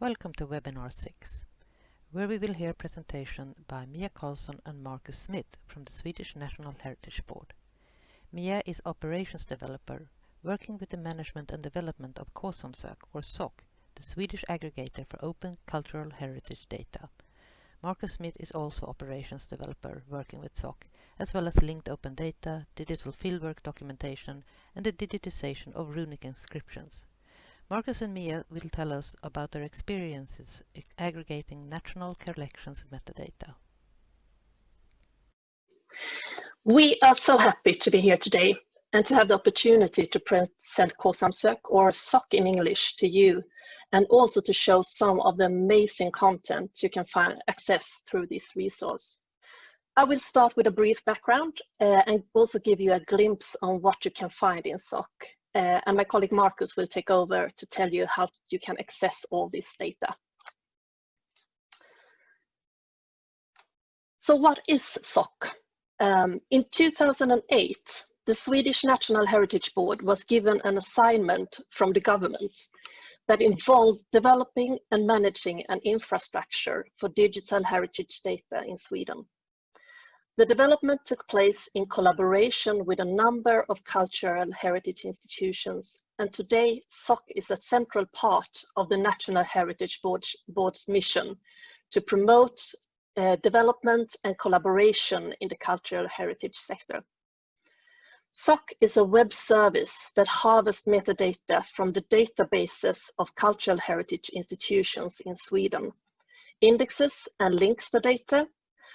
Welcome to webinar 6, where we will hear a presentation by Mia Karlsson and Marcus Smith from the Swedish National Heritage Board. Mia is operations developer working with the management and development of K-samsök or SOC, the Swedish aggregator for open cultural heritage data. Marcus Smith is also operations developer working with SOC, as well as linked open data, digital fieldwork documentation, and the digitization of runic inscriptions. Marcus and Mia will tell us about their experiences aggregating national collections metadata. We are so happy to be here today and to have the opportunity to present K-samsök or SOC in English to you and also to show some of the amazing content you can find access through this resource. I will start with a brief background uh, and also give you a glimpse on what you can find in SOC uh, and my colleague Marcus will take over to tell you how you can access all this data. So what is SOC? Um, in 2008, the Swedish National Heritage Board was given an assignment from the government that involved developing and managing an infrastructure for digital heritage data in Sweden. The development took place in collaboration with a number of cultural heritage institutions, and today SOC is a central part of the National Heritage Board's, Board's mission to promote uh, development and collaboration in the cultural heritage sector. SOC is a web service that harvests metadata from the databases of cultural heritage institutions in Sweden, indexes and links the data,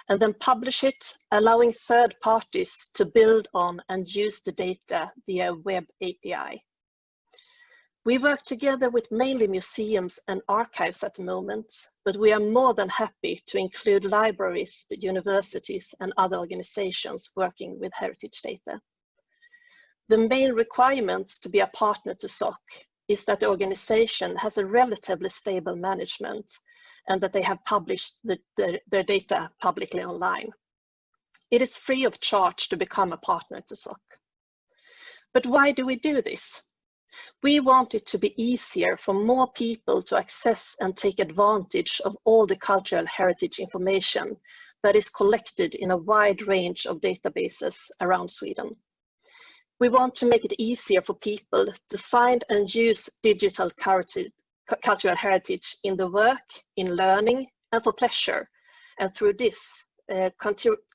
and then publish it, allowing third parties to build on and use the data via web API. We work together with mainly museums and archives at the moment, but we are more than happy to include libraries, universities and other organizations working with heritage data. The main requirements to be a partner to SOC is that the organization has a relatively stable management and that they have published the, the, their data publicly online. It is free of charge to become a partner to SOC. But why do we do this? We want it to be easier for more people to access and take advantage of all the cultural heritage information that is collected in a wide range of databases around Sweden. We want to make it easier for people to find and use digital cultural heritage in the work, in learning, and for pleasure. And through this, uh,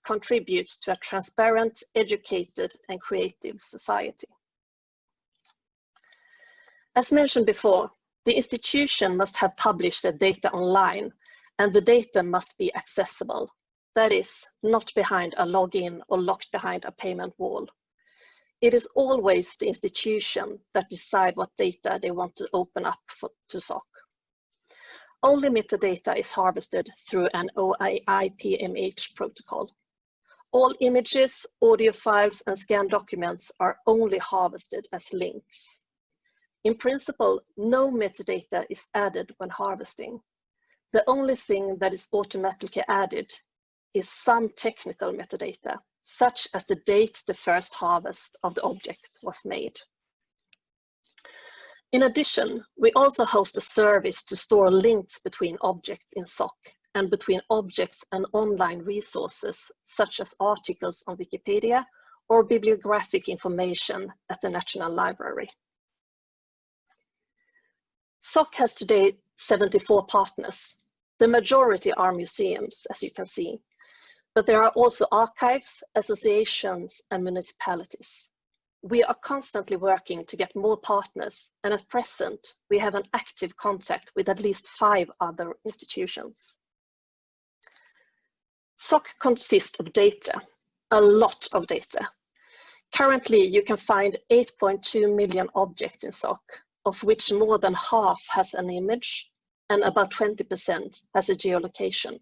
contributes to a transparent, educated, and creative society. As mentioned before, the institution must have published the data online, and the data must be accessible. That is, not behind a login or locked behind a payment wall. It is always the institution that decide what data they want to open up for, to SOC. Only metadata is harvested through an OAI-PMH protocol. All images, audio files, and scanned documents are only harvested as links. In principle, no metadata is added when harvesting. The only thing that is automatically added is some technical metadata, such as the date the first harvest of the object was made. In addition, we also host a service to store links between objects in SOC and between objects and online resources, such as articles on Wikipedia or bibliographic information at the National Library. SOC has today 74 partners. The majority are museums, as you can see, but there are also archives, associations, and municipalities. We are constantly working to get more partners, and at present, we have an active contact with at least five other institutions. SOC consists of data, a lot of data. Currently, you can find 8.2 million objects in SOC, of which more than half has an image and about 20% has a geolocation.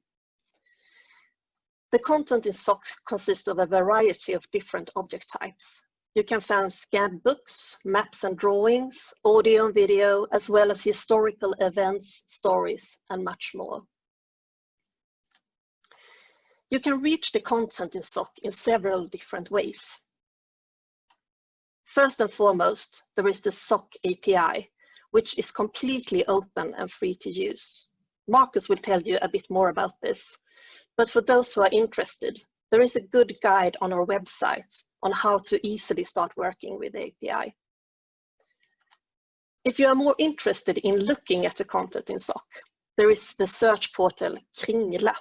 The content in SOC consists of a variety of different object types. You can find scanned books, maps and drawings, audio and video, as well as historical events, stories, and much more. You can reach the content in SOC in several different ways. First and foremost, there is the SOC API, which is completely open and free to use. Marcus will tell you a bit more about this, but for those who are interested, there is a good guide on our website on how to easily start working with API. If you are more interested in looking at the content in SOC, there is the search portal Kringla.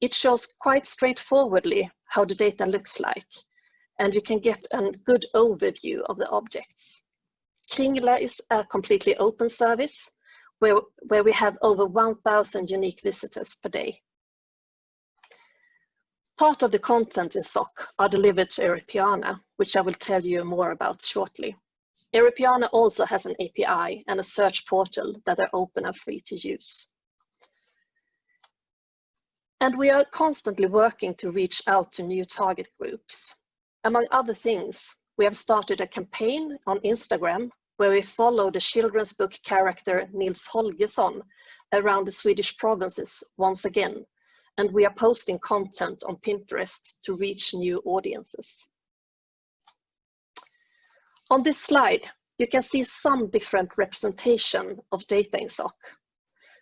It shows quite straightforwardly how the data looks like, and you can get a good overview of the objects. Kringla is a completely open service where, where we have over 1,000 unique visitors per day. Part of the content in SOC are delivered to Europeana, which I will tell you more about shortly. Europeana also has an API and a search portal that are open and free to use. And we are constantly working to reach out to new target groups. Among other things, we have started a campaign on Instagram where we follow the children's book character Nils Holgersson around the Swedish provinces once again, and we are posting content on Pinterest to reach new audiences. On this slide, you can see some different representation of data in SOC.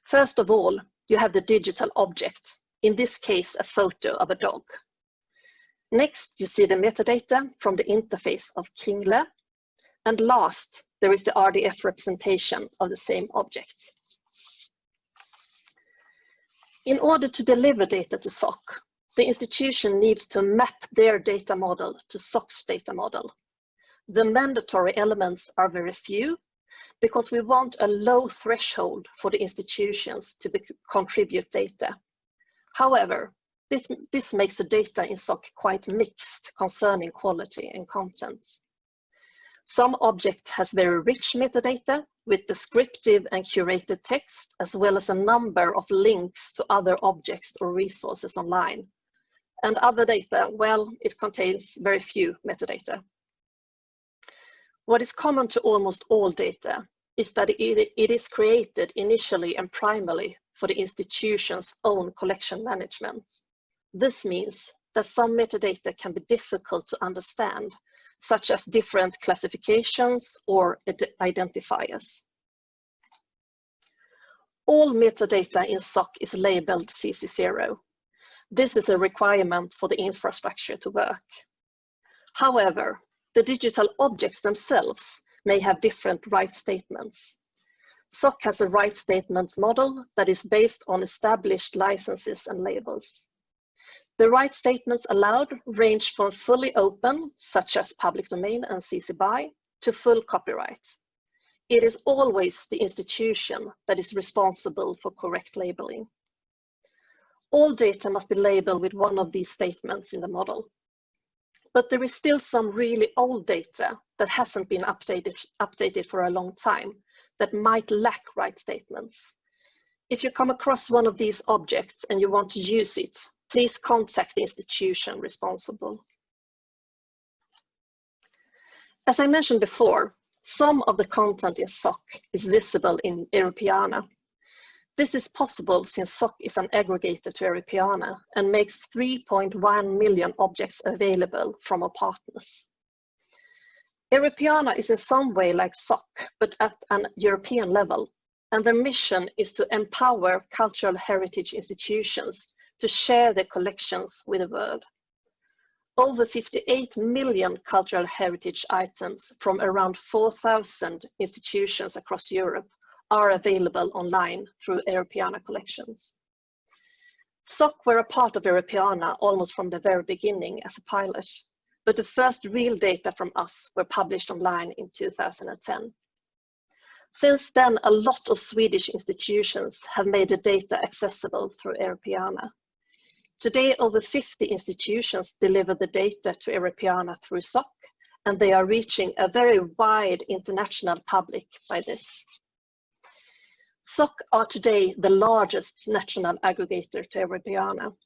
First of all, you have the digital object, in this case, a photo of a dog. Next, you see the metadata from the interface of Kringla. And last, there is the RDF representation of the same objects. In order to deliver data to SOC, the institution needs to map their data model to SOC's data model the mandatory elements are very few because we want a low threshold for the institutions to be, contribute data. However, this, this makes the data in SOC quite mixed concerning quality and contents. Some object has very rich metadata with descriptive and curated text, as well as a number of links to other objects or resources online. And other data, well, it contains very few metadata. What is common to almost all data is that it, is created initially and primarily for the institution's own collection management. This means that some metadata can be difficult to understand, such as different classifications or identifiers. All metadata in SOC is labeled CC0. This is a requirement for the infrastructure to work. However, the digital objects themselves may have different right statements. SOC has a right statements model that is based on established licenses and labels. The right statements allowed range from fully open, such as public domain and CC BY, to full copyright. It is always the institution that is responsible for correct labeling. All data must be labeled with one of these statements in the model but there is still some really old data that hasn't been updated, updated for a long time that might lack right statements. If you come across one of these objects and you want to use it, please contact the institution responsible. As I mentioned before, some of the content in SOC is visible in Europeana, this is possible since SOC is an aggregator to Europeana and makes 3.1 million objects available from our partners. Europeana is in some way like SOC, but at an European level, and their mission is to empower cultural heritage institutions to share their collections with the world. Over 58 million cultural heritage items from around 4,000 institutions across Europe are available online through Europeana collections. SOC were a part of Europeana almost from the very beginning as a pilot, but the first real data from us were published online in 2010. Since then, a lot of Swedish institutions have made the data accessible through Europeana. Today, over 50 institutions deliver the data to Europeana through SOC, and they are reaching a very wide international public by this. SOC are today the largest national aggregator to Europeana.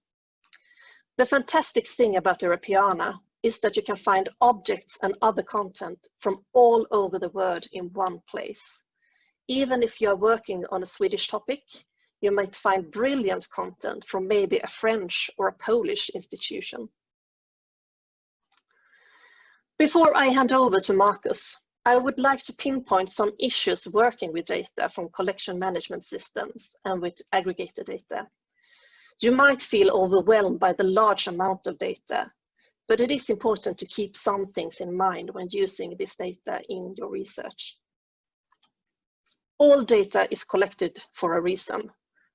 The fantastic thing about Europeana is that you can find objects and other content from all over the world in one place. Even if you are working on a Swedish topic, you might find brilliant content from maybe a French or a Polish institution. Before I hand over to Marcus, I would like to pinpoint some issues working with data from collection management systems and with aggregated data. You might feel overwhelmed by the large amount of data, but it is important to keep some things in mind when using this data in your research. All data is collected for a reason,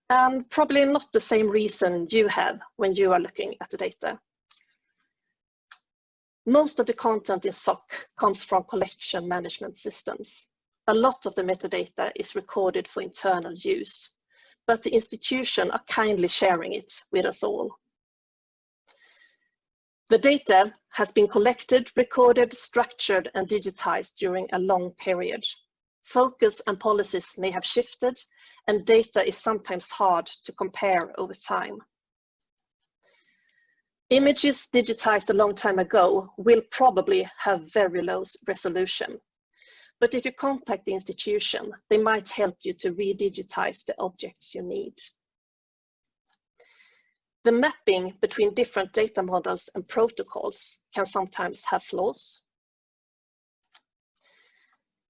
and probably not the same reason you have when you are looking at the data. Most of the content in SOC comes from collection management systems. A lot of the metadata is recorded for internal use, but the institution are kindly sharing it with us all. The data has been collected, recorded, structured, and digitized during a long period. Focus and policies may have shifted, and data is sometimes hard to compare over time. Images digitized a long time ago will probably have very low resolution. But if you contact the institution, they might help you to re-digitize the objects you need. The mapping between different data models and protocols can sometimes have flaws.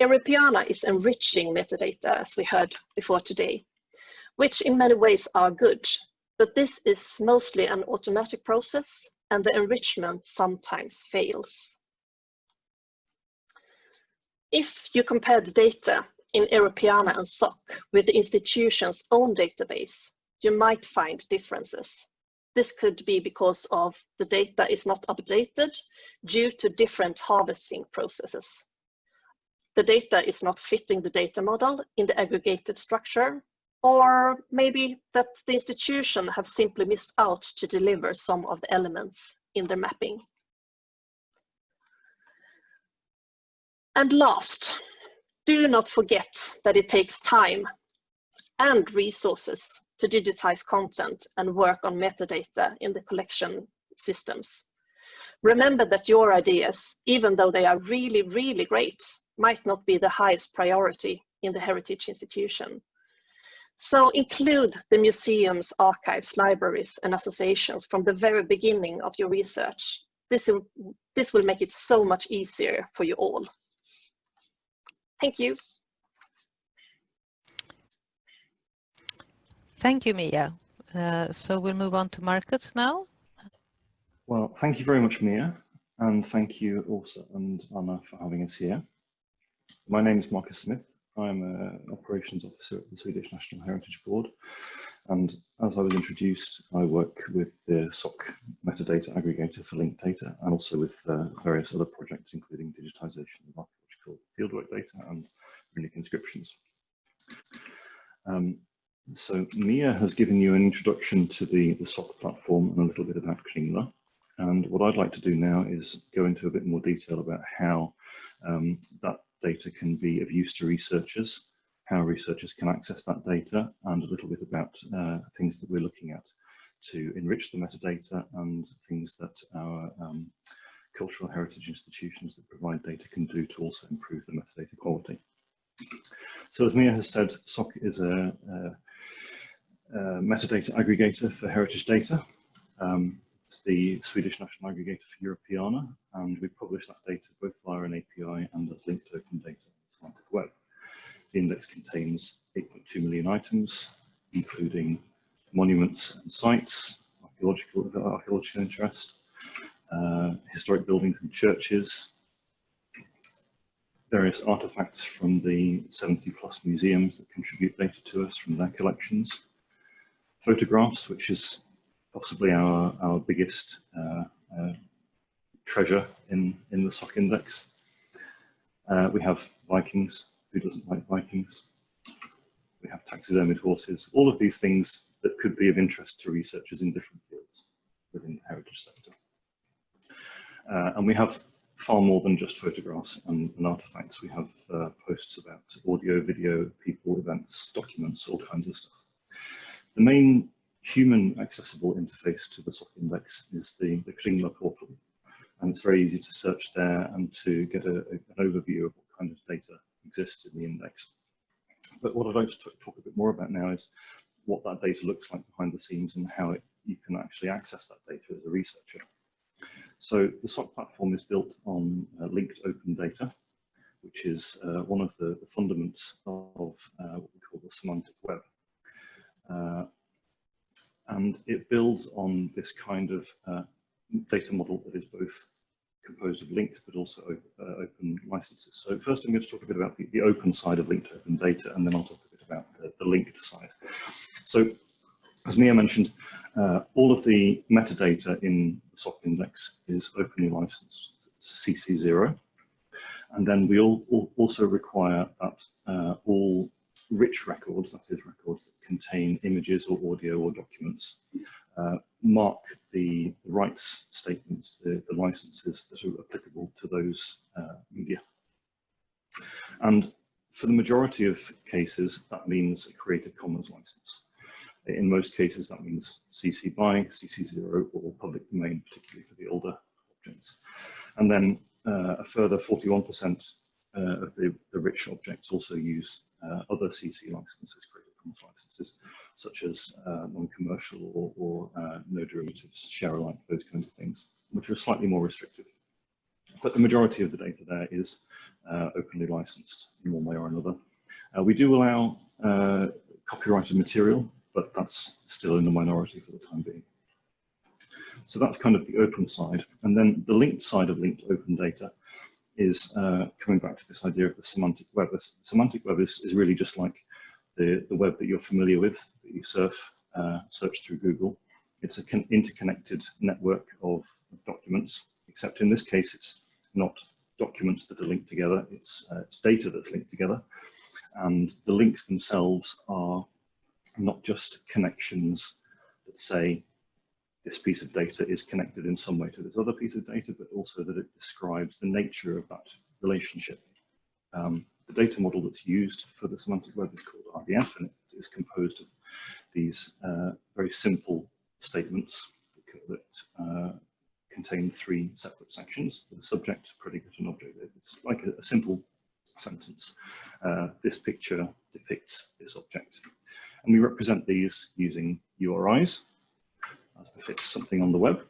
Europeana is enriching metadata, as we heard before today, which in many ways are good, but this is mostly an automatic process and the enrichment sometimes fails. If you compare the data in Europeana and SOC with the institution's own database, you might find differences. This could be because of the data is not updated due to different harvesting processes. The data is not fitting the data model in the aggregated structure or maybe that the institution have simply missed out to deliver some of the elements in their mapping. And last, do not forget that it takes time and resources to digitize content and work on metadata in the collection systems. Remember that your ideas, even though they are really, really great, might not be the highest priority in the heritage institution. So include the museums, archives, libraries, and associations from the very beginning of your research. This will, this will make it so much easier for you all. Thank you. Thank you, Mia. Uh, so we'll move on to Marcus now. Well, thank you very much, Mia, and thank you also and Anna for having us here. My name is Marcus Smith. I'm an operations officer at the Swedish National Heritage Board. And as I was introduced, I work with the SOC metadata aggregator for linked data and also with uh, various other projects, including digitization of archaeological fieldwork data and runic inscriptions. Um, so Mia has given you an introduction to the, the SOC platform and a little bit about Kringla. And what I'd like to do now is go into a bit more detail about how um, that data can be of use to researchers, how researchers can access that data, and a little bit about uh, things that we're looking at to enrich the metadata and things that our um, cultural heritage institutions that provide data can do to also improve the metadata quality. So as Mia has said, SOC is a, a, a metadata aggregator for heritage data. Um, it's the Swedish National Aggregator for Europeana, and we publish that data both via an API and as linked open data on the Semantic Web. The index contains 8.2 million items, including monuments and sites, archaeological, archaeological interest, uh, historic buildings and churches, various artifacts from the 70 plus museums that contribute data to us from their collections, photographs, which is possibly our, our biggest uh, uh, treasure in, in the SOC index. Uh, we have Vikings, who doesn't like Vikings? We have taxidermied horses, all of these things that could be of interest to researchers in different fields within the heritage sector. Uh, and we have far more than just photographs and, and artifacts. We have uh, posts about audio, video, people, events, documents, all kinds of stuff. The main human accessible interface to the SOC index is the, the Kringla portal. And it's very easy to search there and to get a, a, an overview of what kind of data exists in the index. But what I'd like to talk a bit more about now is what that data looks like behind the scenes and how it, you can actually access that data as a researcher. So the SOC platform is built on uh, linked open data, which is uh, one of the, the fundaments of uh, what we call the semantic web. Uh, and it builds on this kind of uh, data model that is both composed of linked but also open, open licenses. So first I'm going to talk a bit about the, the open side of linked open data, and then I'll talk a bit about the, the linked side. So as Mia mentioned, uh, all of the metadata in the SOC index is openly licensed, CC0. And then we all, all also require that uh, all rich records, that is records that contain images or audio or documents, uh, mark the, the, rights statements, the, the, licenses that are applicable to those uh, media. And for the majority of cases, that means a Creative Commons license. In most cases, that means CC BY, CC0, or public domain, particularly for the older objects. And then uh, a further 41% uh, of the, the rich objects also use uh, other CC licenses, Creative Commons licenses, such as uh, non-commercial or, or uh, no derivatives, share alike, those kinds of things, which are slightly more restrictive. But the majority of the data there is uh, openly licensed in one way or another. we do allow copyrighted material but that's still in the minority for the time being. So that's kind of the open side. And then the linked side of linked open data is uh, coming back to this idea of the semantic web. The semantic web is, is really just like the, the web that you're familiar with, that you surf, uh, search through Google. It's an interconnected network of documents, except in this case, it's not documents that are linked together, it's, uh, it's data that's linked together. And the links themselves are not just connections that say this piece of data is connected in some way to this other piece of data, but also that it describes the nature of that relationship. Um, the data model that's used for the semantic web is called RDF, and it is composed of these uh, very simple statements that uh, contain three separate sections, the subject, predicate, and object. It's like a, a simple sentence. Uh, this picture depicts this object. And we represent these using URIs, as befits something on the web.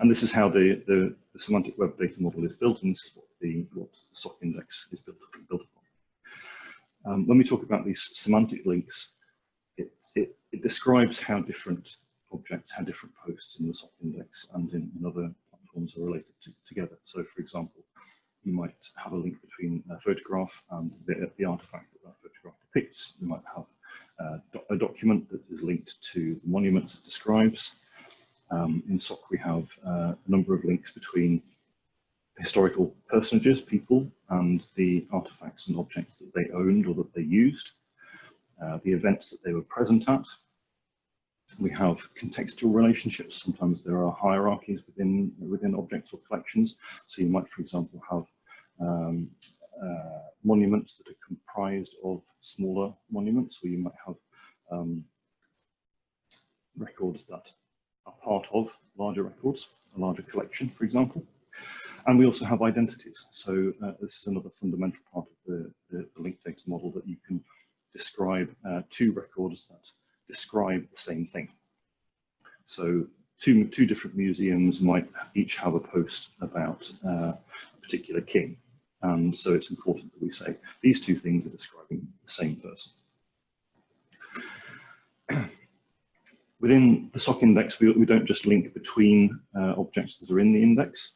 And this is how the, the, the, semantic web data model is built, and this is what the, what SOC index is built, built upon. Um, when we talk about these semantic links, it, it, it, describes how different objects, how different posts in the SOC index and in, in other platforms are related to, together. So for example, you might have a link between a photograph and the, the artifact that that photograph depicts. You might have a document that is linked to the monument it describes. Um, in SOC, we have uh, a number of links between historical personages, people, and the artifacts and objects that they owned or that they used, uh, the events that they were present at. We have contextual relationships. Sometimes there are hierarchies within, within objects or collections. So you might, for example, have um, uh, monuments that are comprised of smaller monuments, or you might have um, records that are part of larger records, a larger collection, for example. And we also have identities. So uh, this is another fundamental part of the, the, the linked data model that you can describe uh, two records that describe the same thing. So two, two different museums might each have a post about uh, a particular king. And so it's important that we say these two things are describing the same person. Within the SOC index, we, we don't just link between uh, objects that are in the index,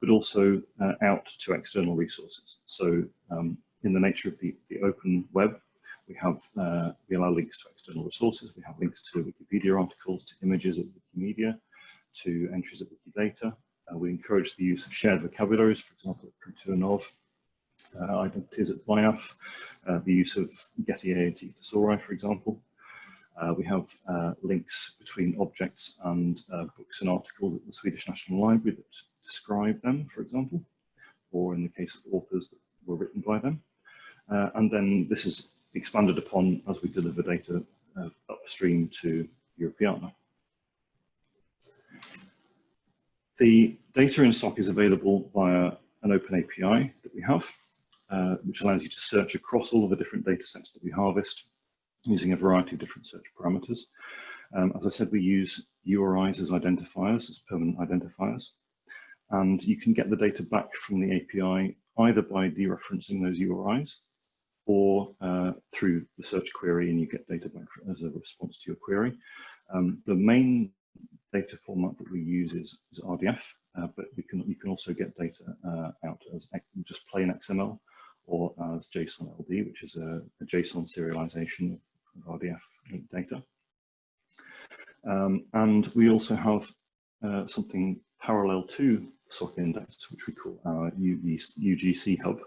but also uh, out to external resources. So um, in the nature of the, the open web, we have uh, we allow links to external resources. We have links to Wikipedia articles, to images at Wikimedia, to entries at Wikidata. Uh, we encourage the use of shared vocabularies, for example, at KulturNav, uh, identities at VIAF, uh, the use of Getty AAT thesauri, for example. Uh, we have uh, links between objects and uh, books and articles at the Swedish National Library that describe them, for example, or in the case of authors that were written by them. Uh, and then this is expanded upon as we deliver data upstream to Europeana. The data in SOC is available via an open API that we have. Uh, which allows you to search across all of the different data sets that we harvest using a variety of different search parameters. Um, as I said, we use URIs as identifiers, as permanent identifiers. And you can get the data back from the API either by dereferencing those URIs or uh, through the search query and you get data back as a response to your query. Um, the main data format that we use is, is RDF, uh, but we can, you can also get data uh, out as just plain XML or as JSON LD, which is a, a JSON serialization of RDF data. Um, and we also have uh, something parallel to SOC index, which we call our UGC hub,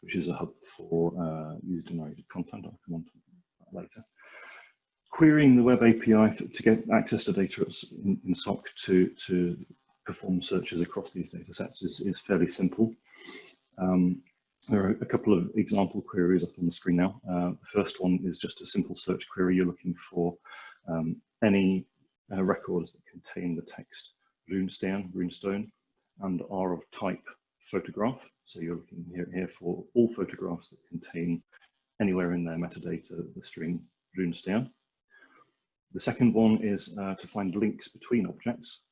which is a hub for uh, user-generated content. I'll come on to that later. Querying the web API to get access to data in, in SOC to, to perform searches across these data sets is, is fairly simple. Um, there are a couple of example queries up on the screen now. Uh, the first one is just a simple search query. You're looking for um, any uh, records that contain the text runestone, runestone, and are of type photograph. So you're looking here, here for all photographs that contain anywhere in their metadata the string runestone. The second one is uh, to find links between objects.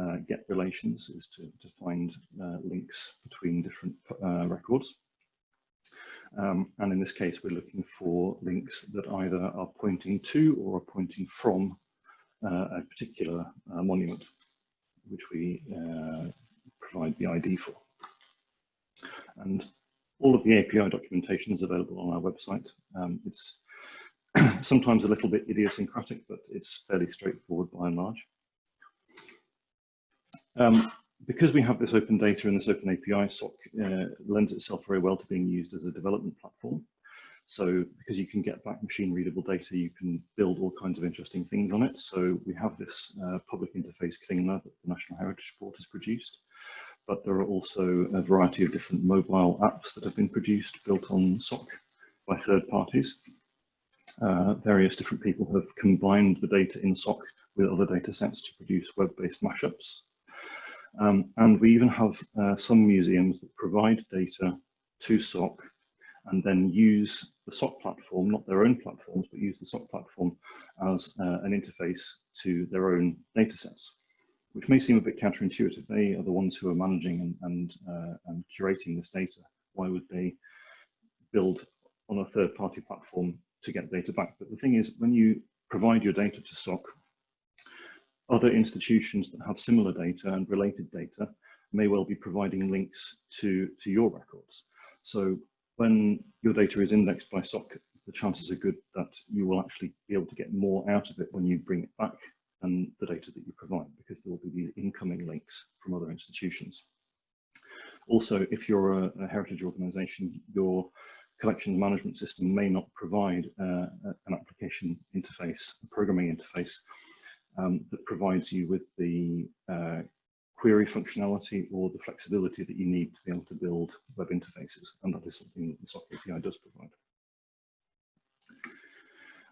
Uh, get relations is to, to find uh, links between different uh, records. Um, and in this case, we're looking for links that either are pointing to or are pointing from uh, a particular uh, monument, which we provide the ID for. And all of the API documentation is available on our website. Um, it's sometimes a little bit idiosyncratic, but it's fairly straightforward by and large. Um, because we have this open data and this open API, SOC uh, lends itself very well to being used as a development platform. So because you can get back machine readable data, you can build all kinds of interesting things on it. So we have this uh, public interface Kringla that the National Heritage Board has produced but there are also a variety of different mobile apps that have been produced built on SOC by third parties. Uh, various different people have combined the data in SOC with other data sets to produce web-based mashups. Um, and we even have uh, some museums that provide data to SOC and then use the SOC platform, not their own platforms, but use the SOC platform as uh, an interface to their own data sets which may seem a bit counterintuitive. They are the ones who are managing and, and, uh, and curating this data. Why would they build on a third party platform to get data back? But the thing is, when you provide your data to SOC, other institutions that have similar data and related data may well be providing links to, to your records. So when your data is indexed by SOC, the chances are good that you will actually be able to get more out of it when you bring it back and the data that you provide because there will be these incoming links from other institutions. Also, if you're a, a heritage organization, your collections management system may not provide uh, an application interface, a programming interface um, that provides you with the uh, query functionality or the flexibility that you need to be able to build web interfaces. And that is something that the SOC API does provide.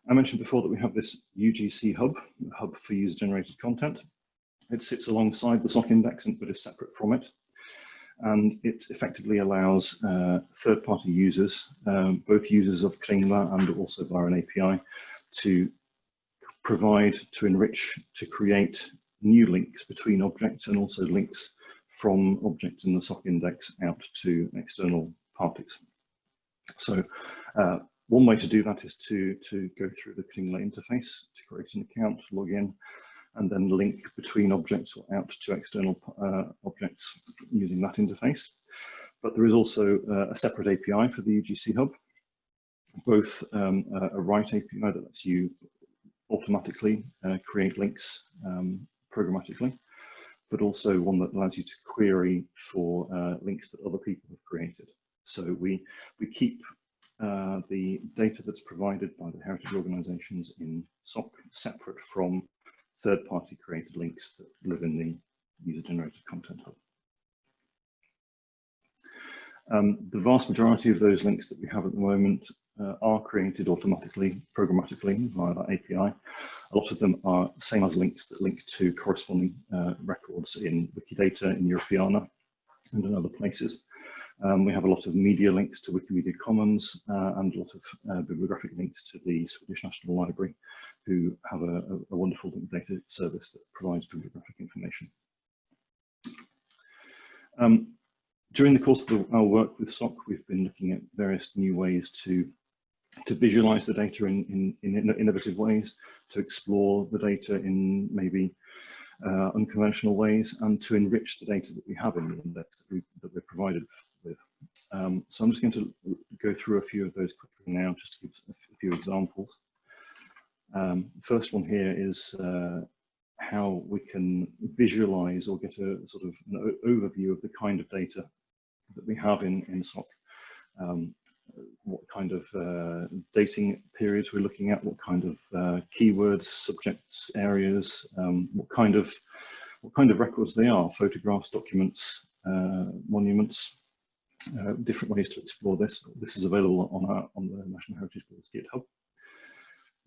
I mentioned before that we have this UGC hub, a hub for user generated content. It sits alongside the SOC index, but is separate from it. And it effectively allows uh, third-party users, um, both users of Kringla and also via an API, to provide, to enrich, to create new links between objects and also links from objects in the SOC index out to external parties. So uh, one way to do that is to, to go through the Kringla interface to create an account, log in, and then link between objects or out to external uh, objects using that interface. But there is also uh, a separate API for the UGC Hub, both um, a, write API that lets you automatically uh, create links um, programmatically, but also one that allows you to query for uh, links that other people have created. So we, we keep uh, the data that's provided by the heritage organizations in SOC separate from third-party created links that live in the user-generated content hub. Um, the vast majority of those links that we have at the moment uh, are created automatically, programmatically via that API. A lot of them are same as links that link to corresponding uh, records in Wikidata, in Europeana, and in other places. Um, we have a lot of media links to Wikimedia Commons uh, and a lot of uh, bibliographic links to the Swedish National Library, who have a, a, wonderful data service that provides bibliographic information. Um, during the course of the, our work with SOC, we've been looking at various new ways to to visualize the data in, in, in innovative ways, to explore the data in maybe uh, unconventional ways, and to enrich the data that we have in the index that, we, that we're provided with. Um, so I'm just going to go through a few of those quickly now, just to give a few examples. Um, first one here is uh, how we can visualize or get a sort of an overview of the kind of data that we have in, in SOC. Um, what kind of uh, dating periods we're looking at, what kind of uh, keywords, subjects, areas, um, what kind of what kind of records they are, photographs, documents, uh, monuments, uh, different ways to explore this. This is available on our on the National Heritage Board's GitHub.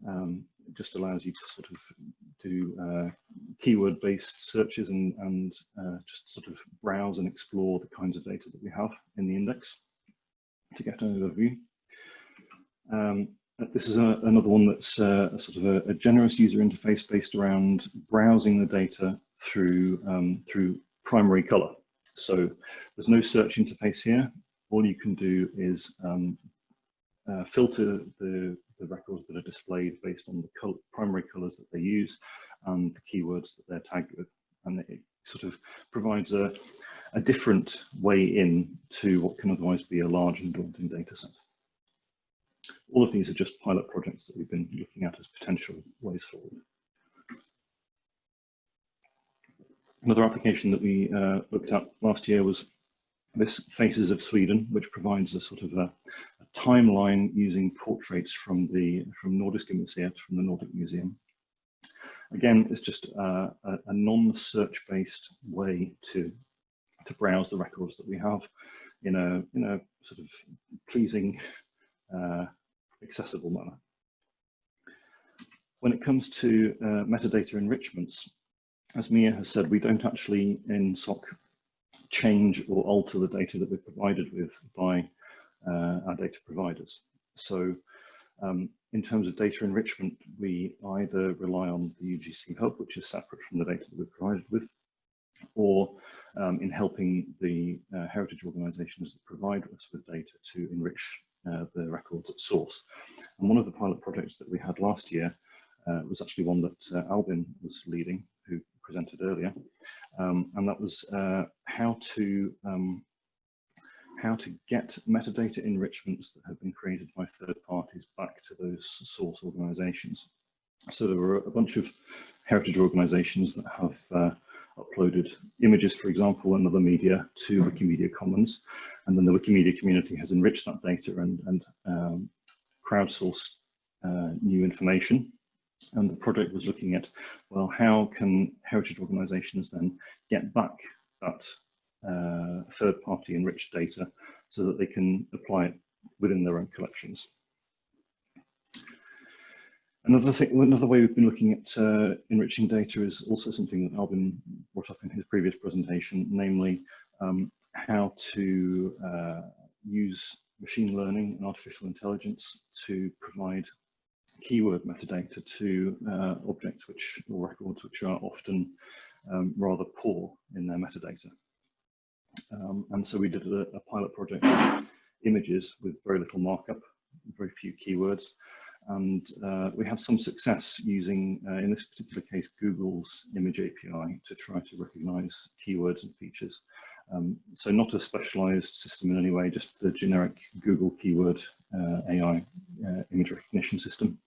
Um, just allows you to sort of do uh, keyword-based searches and, and uh, just sort of browse and explore the kinds of data that we have in the index to get an overview. Um, this is a, another one that's uh, a sort of a, a, generous user interface based around browsing the data through, um, through primary color. So there's no search interface here. All you can do is um, uh, filter the, the records that are displayed based on the color, primary colors that they use and the keywords that they're tagged with. And it sort of provides a, a different way in to what can otherwise be a large and daunting data set. All of these are just pilot projects that we've been looking at as potential ways forward. Another application that we uh, looked at last year was this Faces of Sweden, which provides a sort of a, a timeline using portraits from the from Nordiska Museet, from the Nordic Museum. Again, it's just a, a non-search based way to to browse the records that we have in a in a sort of pleasing, uh, accessible manner. When it comes to uh, metadata enrichments, as Mia has said, we don't actually in SOC change or alter the data that we're provided with by uh, our data providers. So um, in terms of data enrichment, we either rely on the UGC hub, which is separate from the data that we're provided with, or um, in helping the uh, heritage organisations that provide us with data to enrich uh, the records at source. And one of the pilot projects that we had last year uh, was actually one that uh, Albin was leading, presented earlier, um, and that was uh, how to um, how to get metadata enrichments that have been created by third parties back to those source organisations. So there were a bunch of heritage organisations that have uh, uploaded images, for example, and other media to Wikimedia Commons. And then the Wikimedia community has enriched that data and, and um, crowdsourced uh, new information. And the project was looking at, well, how can heritage organizations then get back that uh, third party enriched data so that they can apply it within their own collections. Another thing, another way we've been looking at uh, enriching data is also something that Albin brought up in his previous presentation, namely um, how to uh, use machine learning and artificial intelligence to provide keyword metadata to uh, objects which or records which are often um, rather poor in their metadata. Um, and so we did a, a pilot project images with very little markup, very few keywords, and uh, we have some success using, uh, in this particular case, Google's image API to try to recognize keywords and features. Um, so not a specialized system in any way, just the generic Google keyword uh, AI uh, image recognition system.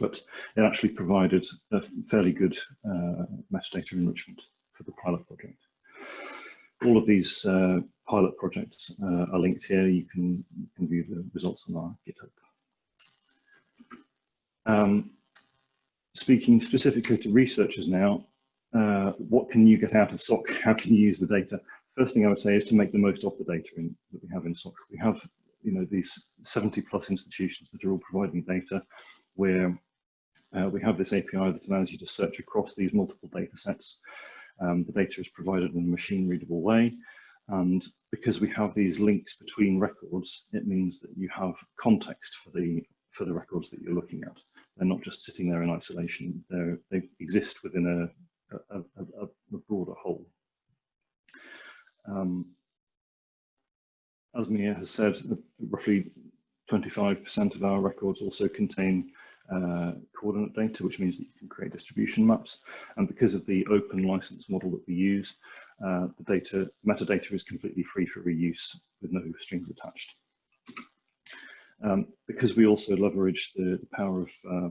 But it actually provided a fairly good uh, metadata enrichment for the pilot project. All of these uh, pilot projects are linked here. You can, you can view the results on our GitHub. Um, speaking specifically to researchers now, uh, what can you get out of SOC? How can you use the data? First thing I would say is to make the most of the data in, that we have in SOC. We have, you know, these 70 plus institutions that are all providing data where uh, we have this API that allows you to search across these multiple data sets. Um, the data is provided in a machine readable way. And because we have these links between records, it means that you have context for the for the records that you're looking at. They're not just sitting there in isolation. They're, they exist within a, a, a, a broader whole. Um, as Mia has said, roughly 25% of our records also contain uh, coordinate data, which means that you can create distribution maps. And because of the open license model that we use, uh, the data metadata is completely free for reuse with no strings attached. Um, because we also leverage the, the power of uh,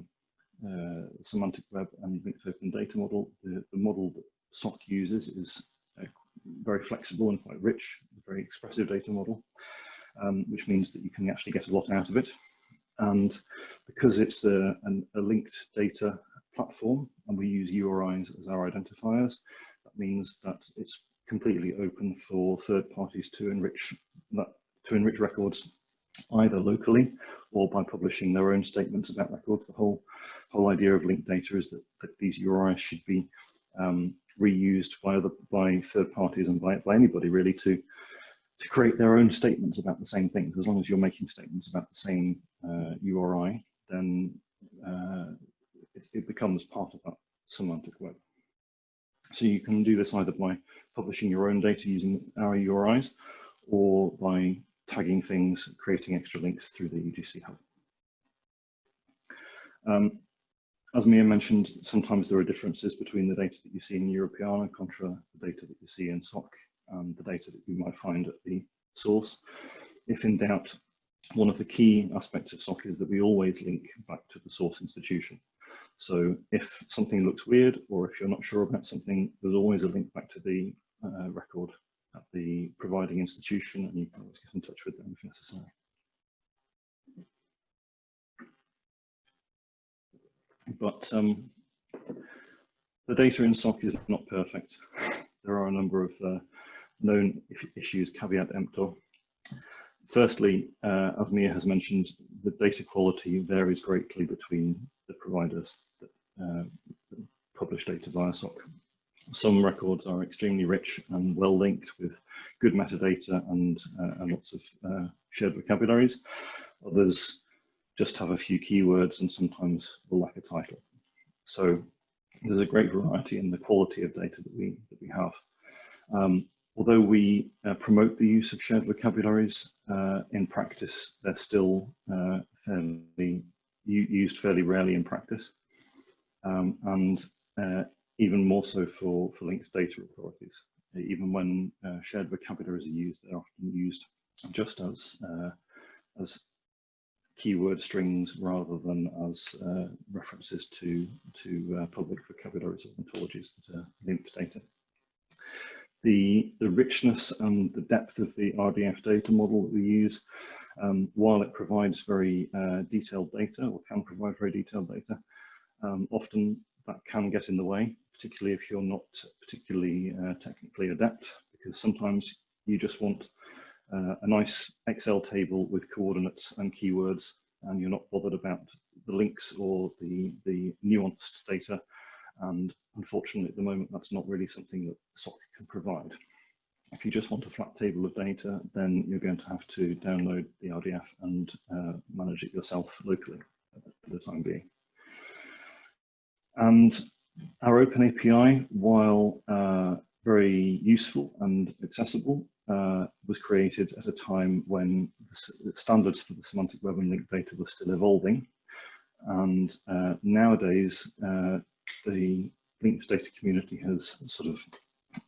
uh, semantic web and linked open data model, the, the model that SOC uses is uh, very flexible and quite rich, very expressive data model, um, which means that you can actually get a lot out of it. And because it's a, an, a linked data platform and we use URIs as our identifiers, that means that it's completely open for third parties to enrich that to enrich records either locally or by publishing their own statements about records. The whole whole idea of linked data is that, that these URIs should be um, reused by other by third parties and by, by anybody really to to create their own statements about the same things. As long as you're making statements about the same uh, URI, then uh, it, it, becomes part of that semantic web. So you can do this either by publishing your own data using our URIs or by tagging things, creating extra links through the UGC hub. Um, as Mia mentioned, sometimes there are differences between the data that you see in Europeana contra the data that you see in SOC and the data that you might find at the source. If in doubt, one of the key aspects of SOC is that we always link back to the source institution. So if something looks weird or if you're not sure about something, there's always a link back to the uh, record at the providing institution and you can always get in touch with them if necessary. But um, the data in SOC is not perfect. There are a number of uh, known issues caveat emptor. Firstly, uh, has mentioned, the data quality varies greatly between the providers that uh, publish data via SOC. Some records are extremely rich and well linked with good metadata and, uh, and lots of uh, shared vocabularies. Others just have a few keywords and sometimes will lack a title. So there's a great variety in the quality of data that we, that we have. Um, although we uh, promote the use of shared vocabularies, uh, in practice, they're still uh, fairly used fairly rarely in practice. Um, and uh, even more so for, for linked data authorities. Even when uh, shared vocabularies are used, they're often used just as, uh, as keyword strings rather than as references to, to public vocabularies or ontologies that are linked data the, the richness and the depth of the RDF data model that we use, um, while it provides very uh, detailed data or can provide very detailed data, um, often that can get in the way, particularly if you're not particularly uh, technically adept, because sometimes you just want uh, a nice Excel table with coordinates and keywords, and you're not bothered about the links or the, the nuanced data and unfortunately, at the moment, that's not really something that SOC can provide. If you just want a flat table of data, then you're going to have to download the RDF and uh, manage it yourself locally for the time being. And our Open API, while uh, very useful and accessible, uh, was created at a time when the standards for the semantic web and linked data were still evolving. And uh, nowadays, uh, the linked data community has sort of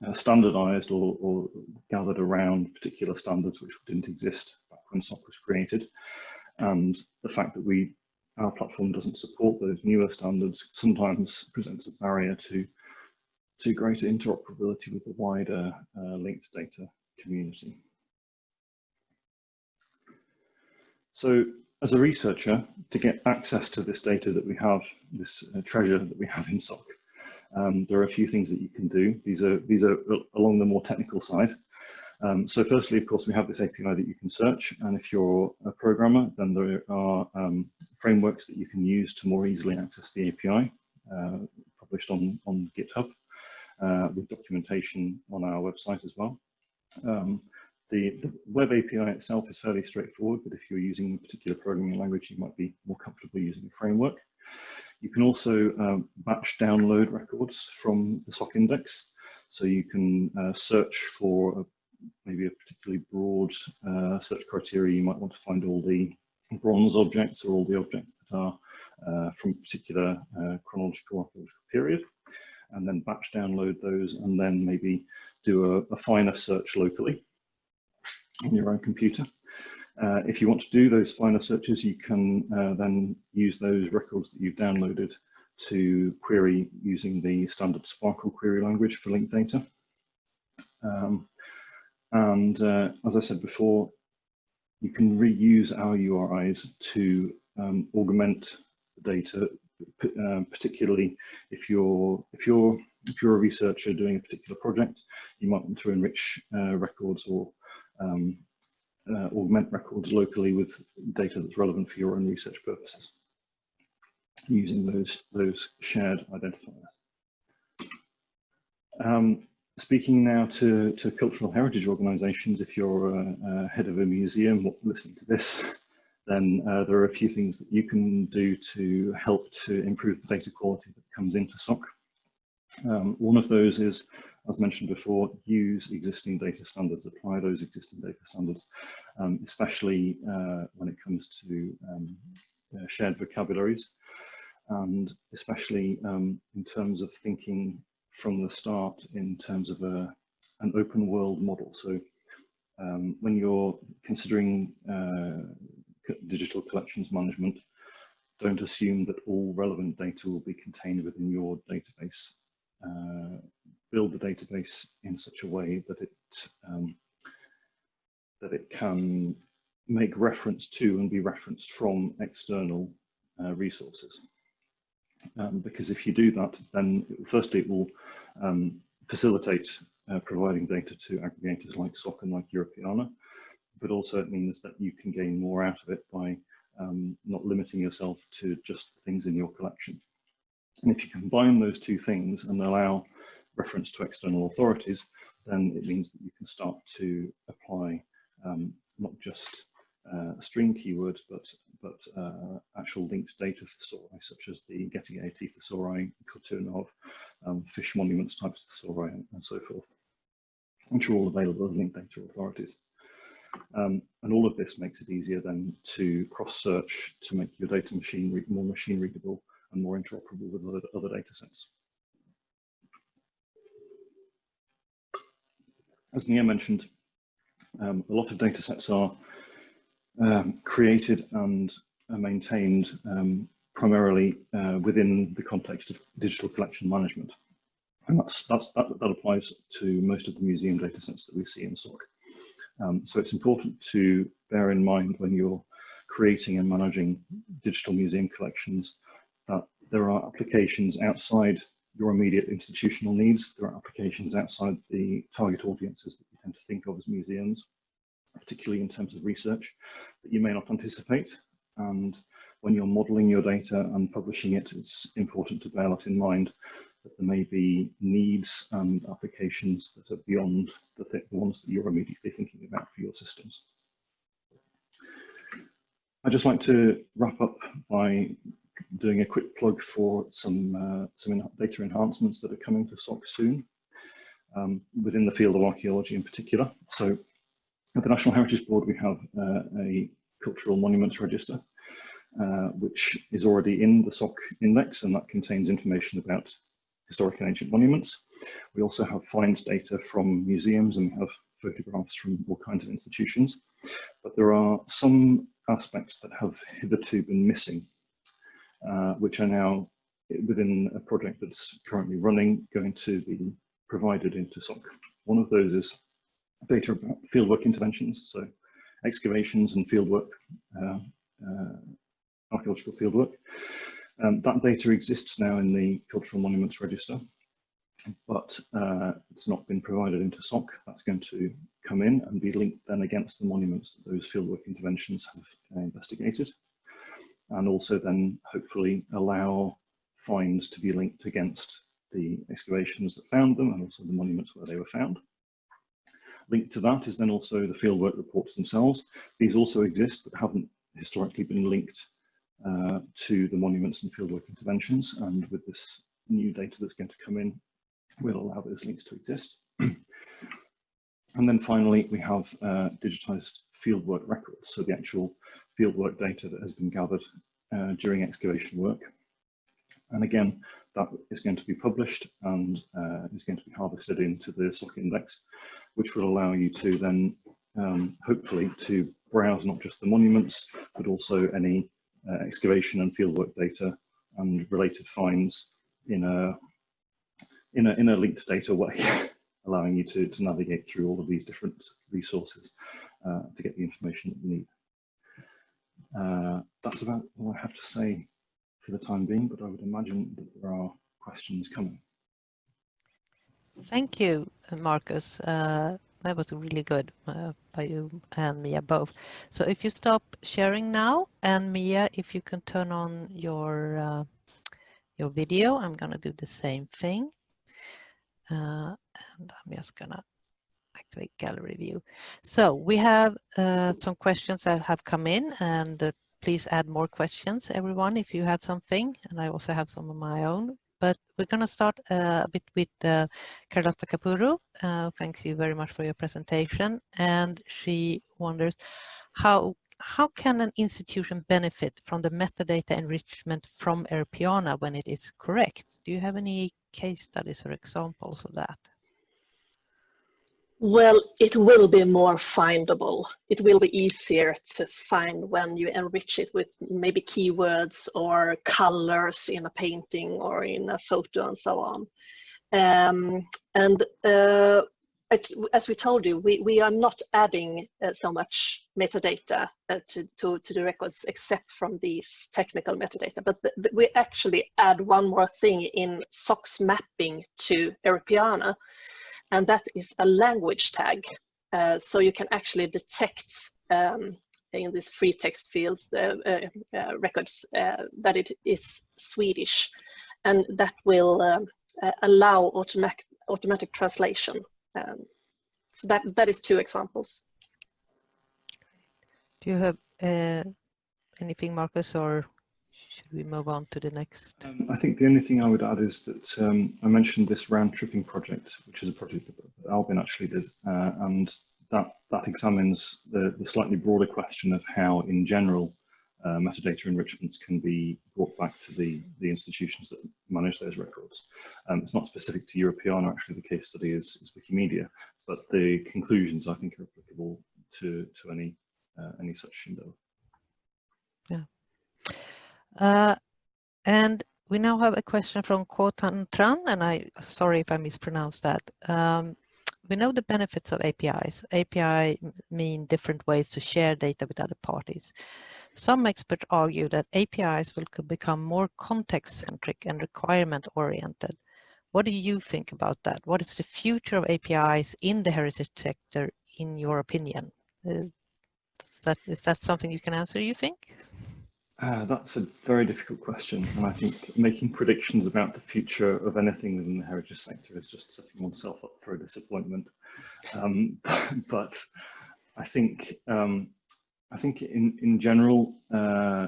uh, standardized or, or, gathered around particular standards which didn't exist back when SOC was created. And the fact that we our platform doesn't support those newer standards sometimes presents a barrier to to greater interoperability with the wider uh, linked data community. So as a researcher, to get access to this data that we have, this uh, treasure that we have in SOC, um, there are a few things that you can do. These are, these are along the more technical side. Um, so firstly, of course, we have this API that you can search. And if you're a programmer, then there are um, frameworks that you can use to more easily access the API uh, published on, on GitHub uh, with documentation on our website as well. Um, the, the, web API itself is fairly straightforward, but if you're using a particular programming language, you might be more comfortable using a framework. You can also um, batch download records from the SOC index. So you can uh, search for maybe a particularly broad uh, search criteria, you might want to find all the bronze objects or all the objects that are uh, from a particular uh, chronological archaeological period, and then batch download those and then maybe do a, a finer search locally on your own computer. Uh, if you want to do those finer searches, you can uh, then use those records that you've downloaded to query using the standard SPARQL query language for linked data. Um, and uh, as I said before, you can reuse our URIs to um, augment the data, uh, particularly if you're if you're if you're a researcher doing a particular project, you might want to enrich uh, records or um, uh, augment records locally with data that's relevant for your own research purposes using those, those shared identifiers. Um, speaking now to, to cultural heritage organisations, if you're a, a, head of a museum listening to this, then uh, there are a few things that you can do to help to improve the data quality that comes into SOC. Um, one of those is, as mentioned before, use existing data standards, apply those existing data standards, um, especially uh, when it comes to um, uh, shared vocabularies and especially um, in terms of thinking from the start in terms of a, an open world model. So um, when you're considering uh, digital collections management, don't assume that all relevant data will be contained within your database. Uh, build the database in such a way that it um, that it can make reference to and be referenced from external uh, resources um, because if you do that, then firstly it will um, facilitate uh, providing data to aggregators like SOC and like Europeana, but also it means that you can gain more out of it by um, not limiting yourself to just things in your collection. And if you combine those two things and allow reference to external authorities, then it means that you can start to apply um, not just uh, string keywords, but but uh, actual linked data thesauri, such as the Getty AT thesauri, KulturNav, um, fish monuments types thesauri, and, and so forth, which are all available as linked data authorities. Um, and all of this makes it easier then to cross-search to make your data machine more machine readable and more interoperable with other, other data sets. As Mia mentioned, um, a lot of data sets are um, created and uh, maintained um, primarily uh, within the context of digital collection management. And that's, that's, that, that applies to most of the museum data sets that we see in SOC. Um, so it's important to bear in mind when you're creating and managing digital museum collections that there are applications outside your immediate institutional needs. There are applications outside the target audiences that you tend to think of as museums particularly in terms of research, that you may not anticipate. And when you're modeling your data and publishing it, it's important to bear that in mind that there may be needs and applications that are beyond the, th the ones that you're immediately thinking about for your systems. I'd just like to wrap up by doing a quick plug for some, uh, some data enhancements that are coming to SOC soon um, within the field of archaeology in particular. So at the National Heritage Board, we have uh, a cultural monuments register, uh, which is already in the SOC index, and that contains information about historic and ancient monuments. We also have finds data from museums and we have photographs from all kinds of institutions. But there are some aspects that have hitherto been missing, uh, which are now within a project that's currently running, going to be provided into SOC. One of those is data about fieldwork interventions, so excavations and fieldwork, uh, uh, archaeological fieldwork. Um, that data exists now in the Cultural Monuments Register, but uh, it's not been provided into SOC. That's going to come in and be linked then against the monuments that those fieldwork interventions have uh, investigated, and also then hopefully allow finds to be linked against the excavations that found them and also the monuments where they were found. Linked to that is then also the fieldwork reports themselves. These also exist, but haven't historically been linked uh, to the monuments and fieldwork interventions. And with this new data that's going to come in, we'll allow those links to exist. And then finally, we have uh, digitized fieldwork records, so the actual fieldwork data that has been gathered uh, during excavation work. And again, that is going to be published and uh, is going to be harvested into the SOC index, which will allow you to then um, hopefully to browse not just the monuments, but also any uh, excavation and fieldwork data and related finds in a in a, in a linked data way, allowing you to, to navigate through all of these different resources uh, to get the information that you need. Uh, that's about all I have to say for the time being, but I would imagine that there are questions coming. Thank you, Marcus. Uh, that was really good uh, by you and Mia both. So if you stop sharing now, and Mia, if you can turn on your uh, your video, I'm gonna do the same thing. Uh, and I'm just gonna activate gallery view. So we have uh, some questions that have come in and uh, please add more questions, everyone, if you have something. And I also have some of my own. But we're going to start uh, a bit with uh, Carlotta Capurro. Uh, thanks you very much for your presentation. And she wonders how how can an institution benefit from the metadata enrichment from Europeana when it is correct? Do you have any case studies or examples of that? Well, it will be more findable. It will be easier to find when you enrich it with maybe keywords or colors in a painting or in a photo and so on. Um, and uh, as we told you, we, we are not adding uh, so much metadata uh, to, to, to, the records except from these technical metadata, but the, the, we actually add one more thing in SOCS mapping to Europeana, and that is a language tag. Uh, so you can actually detect um, in these free text fields, the uh, uh, records, uh, that it is Swedish, and that will um, allow automatic, automatic translation. Um, so that, that is two examples. Do you have uh, anything, Marcus, or should we move on to the next? Um, I think the only thing I would add is that um, I mentioned this round tripping project, which is a project that Albin actually did, uh, and that that examines the, the slightly broader question of how, in general, uh, metadata enrichments can be brought back to the, the institutions that manage those records. Um, it's not specific to Europeana, actually the case study is, is Wikimedia, but the conclusions I think are applicable to, to any, uh, any such endeavor. Yeah. Uh, and we now have a question from Kotan Tran, and I sorry if I mispronounced that. Um, we know the benefits of APIs. API mean different ways to share data with other parties. Some experts argue that APIs will become more context-centric and requirement-oriented. What do you think about that? What is the future of APIs in the heritage sector, in your opinion? Is that, is that something you can answer, you think? Uh, that's a very difficult question, and I think making predictions about the future of anything within the heritage sector is just setting oneself up for a disappointment. Um, but I think um, I think in in general, uh,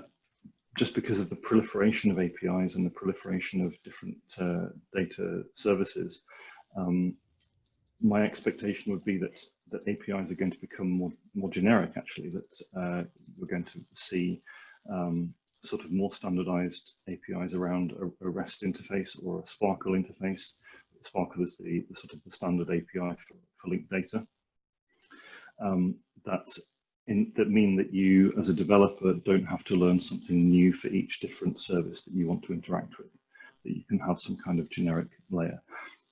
just because of the proliferation of APIs and the proliferation of different uh, data services, um, my expectation would be that that APIs are going to become more more generic. Actually, that uh, we're going to see um, sort of more standardized APIs around a, a, REST interface or a SPARQL interface. SPARQL is the, the sort of the standard API for, for linked data. Um, that in, that mean that you as a developer don't have to learn something new for each different service that you want to interact with, that you can have some kind of generic layer.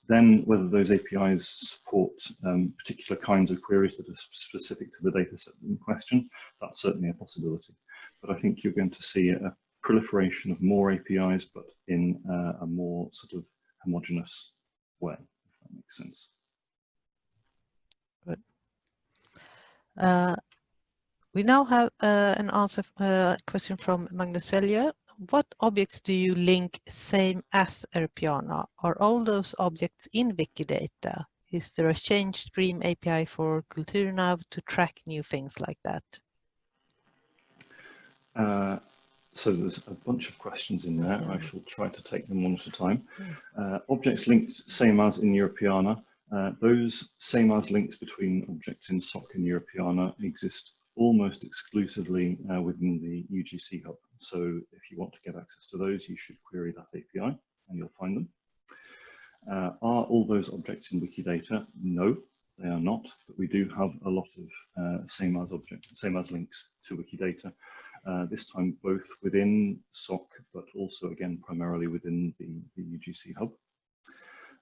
Then whether those APIs support um, particular kinds of queries that are specific to the data set in question, that's certainly a possibility but I think you're going to see a proliferation of more APIs, but in uh, a more sort of homogenous way, if that makes sense. Good. Uh, we now have uh, an answer uh, question from Magnus Selye. What objects do you link same as Europeana? Are all those objects in Wikidata? Is there a change stream API for KulturNav to track new things like that? Uh, so there's a bunch of questions in there. I shall try to take them one at a time. Uh, objects linked, same as in Europeana. Uh, those same as links between objects in SOC and Europeana exist almost exclusively uh, within the UGC hub. So if you want to get access to those, you should query that API and you'll find them. Uh, are all those objects in Wikidata? No, they are not, but we do have a lot of uh, same as objects, same as links to Wikidata. Uh, this time both within SOC, but also again primarily within the, the UGC hub.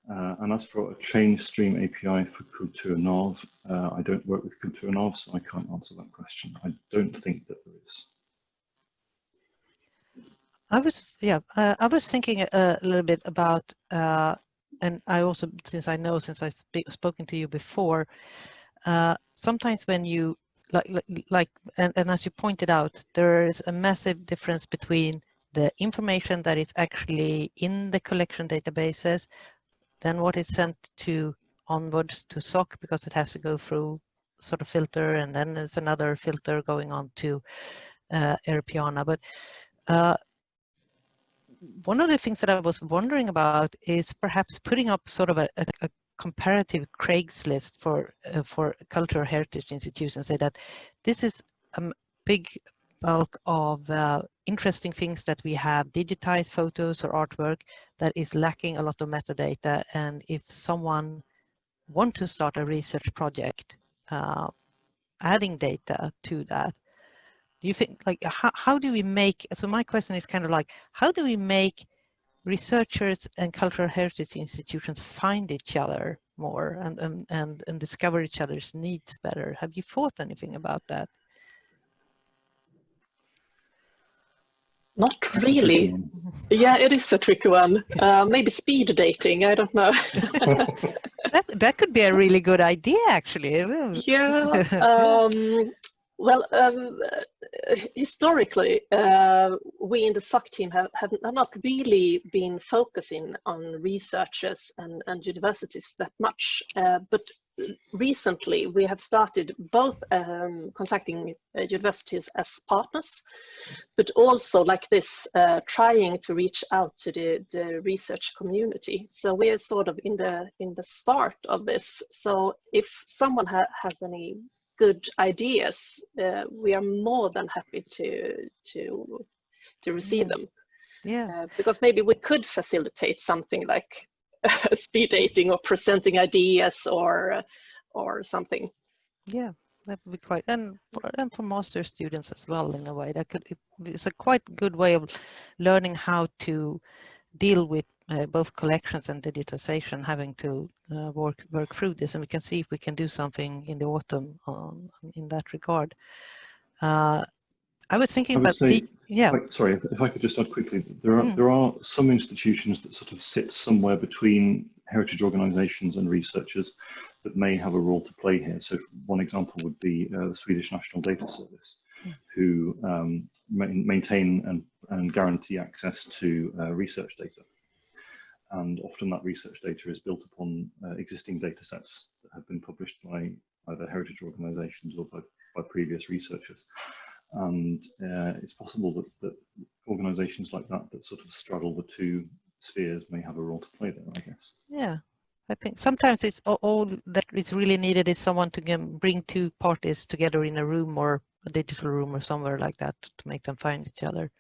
Uh, and as for a change stream API for KulturNav, uh, I don't work with KulturNav, so I can't answer that question. I don't think that there is. I was, yeah, uh, I was thinking a, a, little bit about, uh, and I also, since I know, since I've spoken to you before, uh, sometimes when you, like, like, and, and as you pointed out, there is a massive difference between the information that is actually in the collection databases then what is sent to onwards to SOC because it has to go through sort of filter and then there's another filter going on to uh. But uh, one of the things that I was wondering about is perhaps putting up sort of a, a, a comparative Craigslist for uh, for cultural heritage institutions. Say that this is a big bulk of uh, interesting things that we have digitized photos or artwork that is lacking a lot of metadata and if someone want to start a research project uh, adding data to that do you think like how, how do we make so my question is kind of like how do we make researchers and cultural heritage institutions find each other more and, and, and, and discover each other's needs better have you thought anything about that Not really. Yeah, it is a tricky one. Uh, maybe speed dating. I don't know. that that could be a really good idea, actually. yeah. Um, well, um, historically, uh, we in the SOC team have, have not really been focusing on researchers and, and universities that much, uh, but recently we have started both um, contacting uh, universities as partners, but also like this, uh, trying to reach out to the, the research community. So we are sort of in the in the start of this. So if someone ha has any good ideas, uh, we are more than happy to to to receive yeah. them. Yeah, uh, because maybe we could facilitate something like speed dating or presenting ideas or or something. Yeah, that would be quite and for, and for master students as well in a way that could it's a quite good way of learning how to deal with uh, both collections and digitization having to uh, work work through this and we can see if we can do something in the autumn um, in that regard. Uh, I was thinking I about say, the, yeah. sorry, if I could just add quickly, there are mm. there are some institutions that sort of sit somewhere between heritage organisations and researchers that may have a role to play here. So one example would be uh, the Swedish National Data Service, mm. who um, ma maintain and, and guarantee access to uh, research data. And often that research data is built upon uh, existing data sets that have been published by either heritage organisations or by, by previous researchers. And uh, it's possible that, that organizations like that that sort of straddle the two spheres may have a role to play there i guess. Yeah i think sometimes it's all that is really needed is someone to bring two parties together in a room or a digital room or somewhere like that to make them find each other.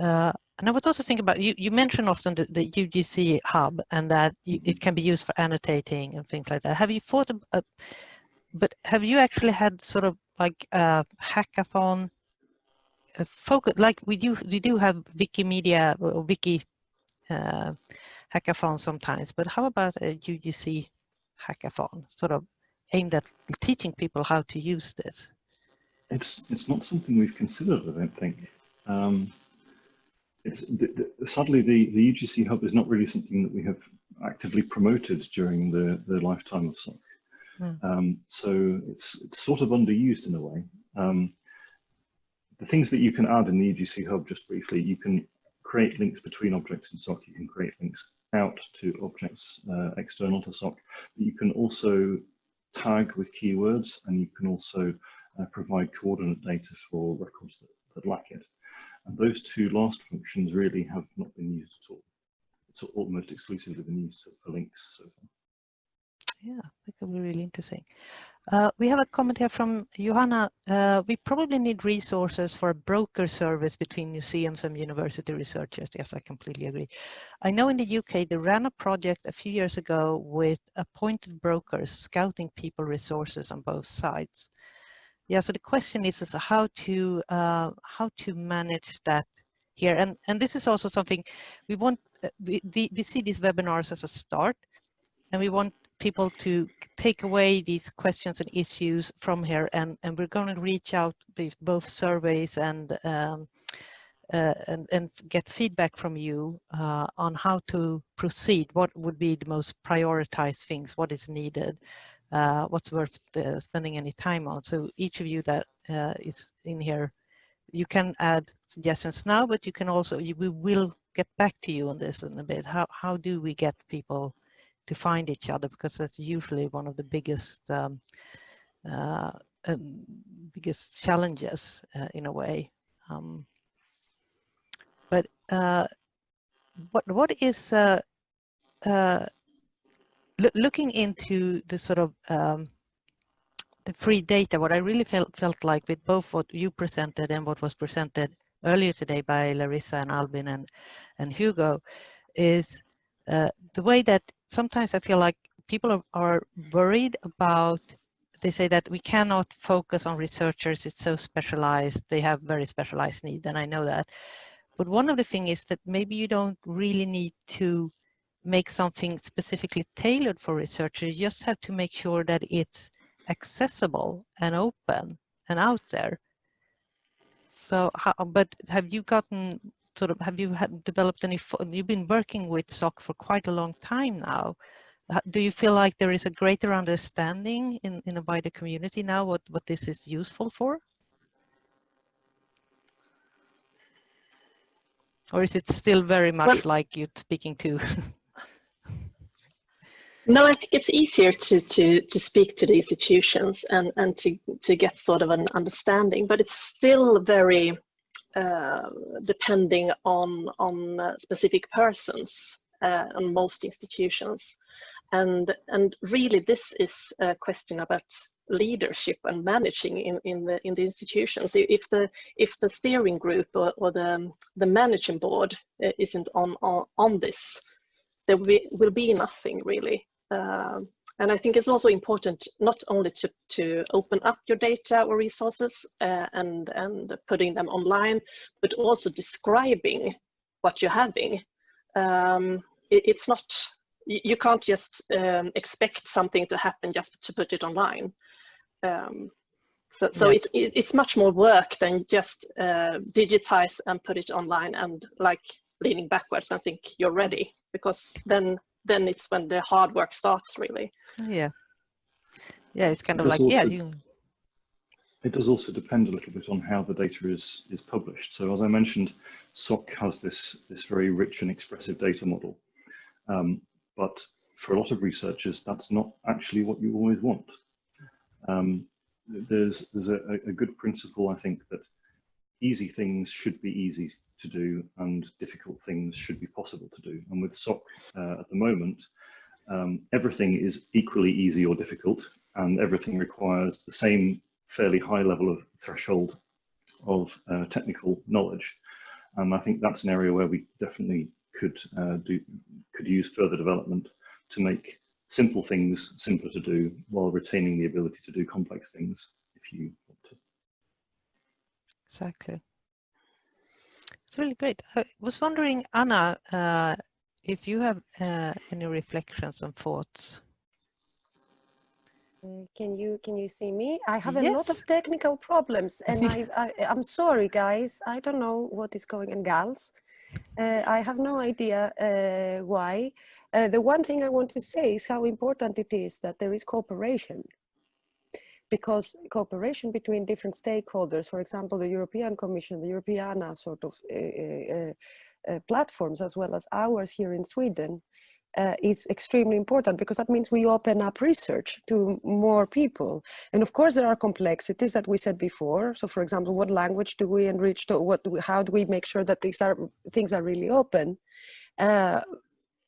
Uh, and I was also thinking about, you, you mentioned often the, the UGC hub and that you, it can be used for annotating and things like that. Have you thought, about, but have you actually had sort of like a hackathon a focus like we do we do have wikimedia or wiki uh, hackathon sometimes but how about a UGC hackathon sort of aimed at teaching people how to use this? It's it's not something we've considered I don't think. Um, the, the, sadly the the UGC hub is not really something that we have actively promoted during the the lifetime of SOC Mm. Um, so it's, it's sort of underused in a way. Um, the things that you can add in the UGC Hub, just briefly, you can create links between objects in SOC, you can create links out to objects uh, external to SOC. but You can also tag with keywords and you can also uh, provide coordinate data for records that, that, lack it. And those two last functions really have not been used at all. It's almost exclusively been used for links so far. Yeah, that could be really interesting. Uh, we have a comment here from Johanna. Uh, we probably need resources for a broker service between museums and university researchers. Yes, I completely agree. I know in the UK, they ran a project a few years ago with appointed brokers scouting people resources on both sides. Yeah, so the question is, is how to uh, how to manage that here. And, and this is also something we want, uh, we, we see these webinars as a start and we want people to take away these questions and issues from here and, and we're going to reach out with both surveys and um, uh, and, and get feedback from you uh, on how to proceed. What would be the most prioritized things? What is needed? Uh, what's worth uh, spending any time on? So each of you that uh, is in here, you can add suggestions now, but you can also, you, we will get back to you on this in a bit. How, how do we get people to find each other because that's usually one of the biggest um, uh, um, biggest challenges uh, in a way. Um, but uh, what what is uh, uh, looking into the sort of um, the free data? What I really felt felt like with both what you presented and what was presented earlier today by Larissa and Albin and and Hugo is uh, the way that sometimes I feel like people are, are worried about they say that we cannot focus on researchers it's so specialized they have very specialized needs and i know that but one of the things is that maybe you don't really need to make something specifically tailored for researchers you just have to make sure that it's accessible and open and out there. So how, but have you gotten sort of have you had developed any you've been working with SOC for quite a long time now. Do you feel like there is a greater understanding in in a wider community now what what this is useful for? Or is it still very much well, like you're speaking to no i think it's easier to to to speak to the institutions and and to to get sort of an understanding but it's still very uh, depending on on uh, specific persons uh, on most institutions. And and really this is a question about leadership and managing in in the in the institutions. If the if the steering group or, or the the managing board isn't on on, on this there will be, will be nothing really um, and I think it's also important not only to, to open up your data or resources uh, and, and putting them online, but also describing what you're having. Um, it, it's not, you can't just um, expect something to happen just to put it online. Um, so, so yeah. it, it, it's much more work than just uh, digitize and put it online and like leaning backwards and think you're ready because then then it's when the hard work starts really. Yeah. Yeah, it's kind of like, also, yeah, you... It does also depend a little bit on how the data is, is published. So as I mentioned, SOC has this, this very rich and expressive data model. Um, but for a lot of researchers, that's not actually what you always want. Um, there's there's a, a good principle, I think, that easy things should be easy to do and difficult things should be possible to do. And with SOC uh, at the moment, um, everything is equally easy or difficult and everything requires the same fairly high level of threshold of uh, technical knowledge. And I think that's an area where we definitely could uh, do could use further development to make simple things simpler to do while retaining the ability to do complex things if you want to. Exactly. Really great. I was wondering, Anna, uh, if you have uh, any reflections and thoughts. Uh, can you can you see me? I have yes. a lot of technical problems, and I, I am sorry, guys. I don't know what is going on, gals. Uh, I have no idea uh, why. Uh, the one thing I want to say is how important it is that there is cooperation because cooperation between different stakeholders, for example, the European Commission, the Europeana sort of uh, uh, platforms, as well as ours here in Sweden, uh, is extremely important because that means we open up research to more people. And of course, there are complexities that we said before. So, for example, what language do we enrich? To, what how do we make sure that these are things are really open?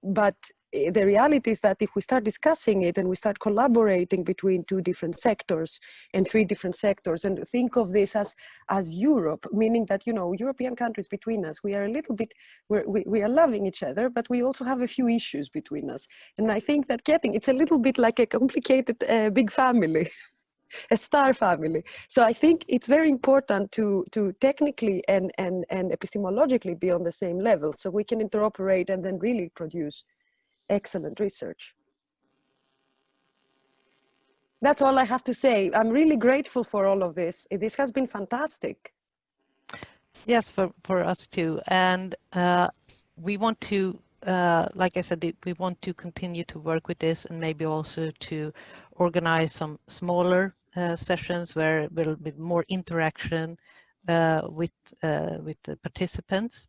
But the reality is that if we start discussing it and we start collaborating between two different sectors and three different sectors and think of this as as europe meaning that you know european countries between us we are a little bit we, we are loving each other but we also have a few issues between us and i think that getting it's a little bit like a complicated uh, big family a star family. So I think it's very important to, to technically and, and, and epistemologically be on the same level so we can interoperate and then really produce excellent research. That's all I have to say. I'm really grateful for all of this. This has been fantastic. Yes, for, for us too. And uh, we want to, uh, like I said, we want to continue to work with this and maybe also to organize some smaller uh, sessions where there will be more interaction uh, with uh, with the participants,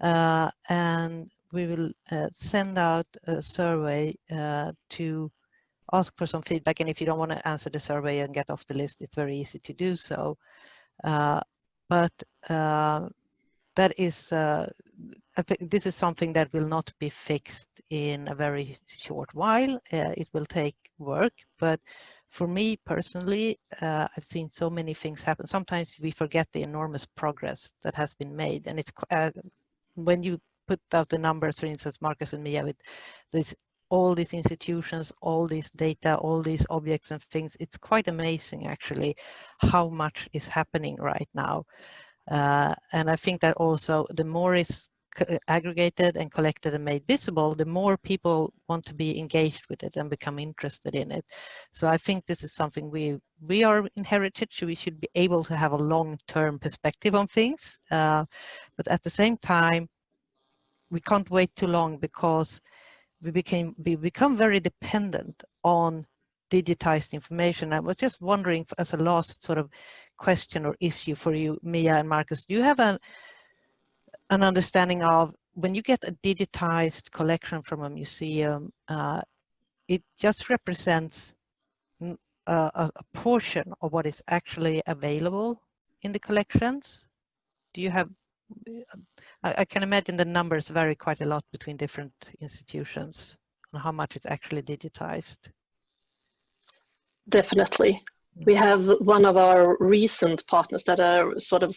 and we will send out a survey to ask for some feedback. And if you don't want to answer the survey and get off the list, it's very easy to do so. but that is uh, this is something that will not be fixed in a very short while. Uh, it will take work, but for me personally, uh, I've seen so many things happen. Sometimes we forget the enormous progress that has been made. And it's uh, when you put out the numbers, for instance, Marcus and Mia, with this, all these institutions, all these data, all these objects and things, it's quite amazing actually how much is happening right now. Uh, and I think that also the more is aggregated and collected and made visible, the more people want to be engaged with it and become interested in it. So I think this is something we we are in heritage. We should be able to have a long-term perspective on things, uh, but at the same time, we can't wait too long because we became we become very dependent on digitized information. I was just wondering, as a last sort of question or issue for you, Mia and Marcus, do you have an an understanding of when you get a digitized collection from a museum, uh, it just represents a, a, portion of what is actually available in the collections. Do you have, I, I, can imagine the numbers vary quite a lot between different institutions on how much is actually digitized. Definitely. We have one of our recent partners that are sort of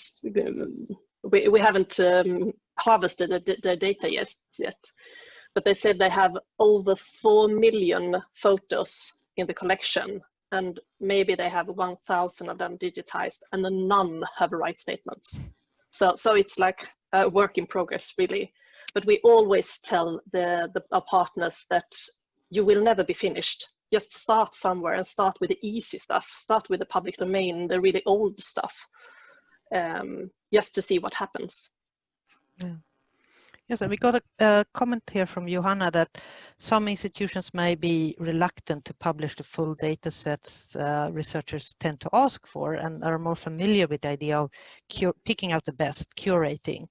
we, we haven't um, harvested the, the data yet, yet, but they said they have over 4 million photos in the collection and maybe they have 1000 of them digitized and none have right statements. So, so it's like a work in progress really. But we always tell the, the our partners that you will never be finished. Just start somewhere and start with the easy stuff. Start with the public domain, the really old stuff um, just to see what happens. Yeah. Yes, and we got a, a, comment here from Johanna that some institutions may be reluctant to publish the full data sets uh, researchers tend to ask for and are more familiar with the idea of picking out the best, curating.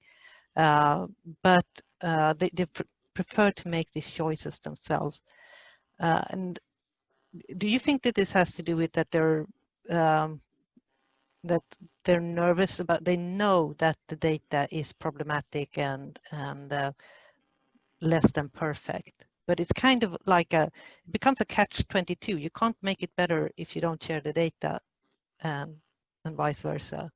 Uh, but uh, they, they pr prefer to make these choices themselves. Uh, and do you think that this has to do with that they're um, that they're nervous about they know that the data is problematic and and uh, less than perfect. But it's kind of like a it becomes a catch 22 you can't make it better if you don't share the data and and vice versa